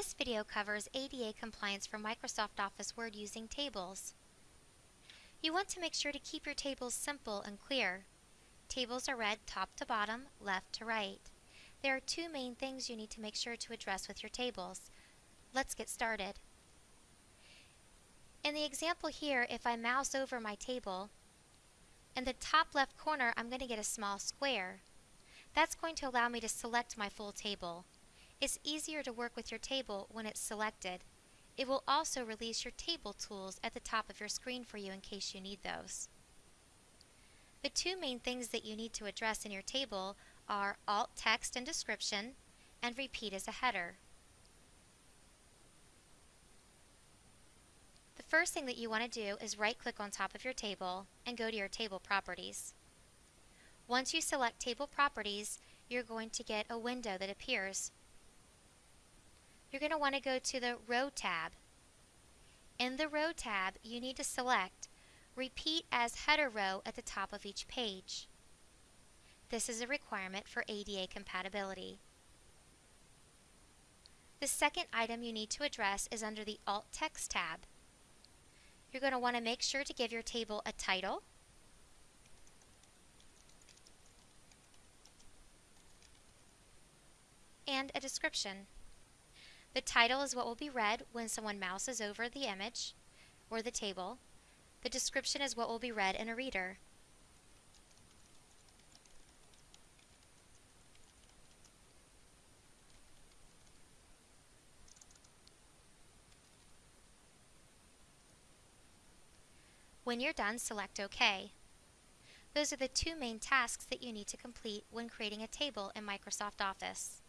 This video covers ADA compliance for Microsoft Office Word using tables. You want to make sure to keep your tables simple and clear. Tables are read top to bottom, left to right. There are two main things you need to make sure to address with your tables. Let's get started. In the example here, if I mouse over my table, in the top left corner I'm going to get a small square. That's going to allow me to select my full table. It's easier to work with your table when it's selected. It will also release your table tools at the top of your screen for you in case you need those. The two main things that you need to address in your table are alt text and description and repeat as a header. The first thing that you want to do is right click on top of your table and go to your table properties. Once you select table properties, you're going to get a window that appears you're going to want to go to the Row tab. In the Row tab, you need to select Repeat as header row at the top of each page. This is a requirement for ADA compatibility. The second item you need to address is under the Alt Text tab. You're going to want to make sure to give your table a title, and a description. The title is what will be read when someone mouses over the image or the table. The description is what will be read in a reader. When you're done, select OK. Those are the two main tasks that you need to complete when creating a table in Microsoft Office.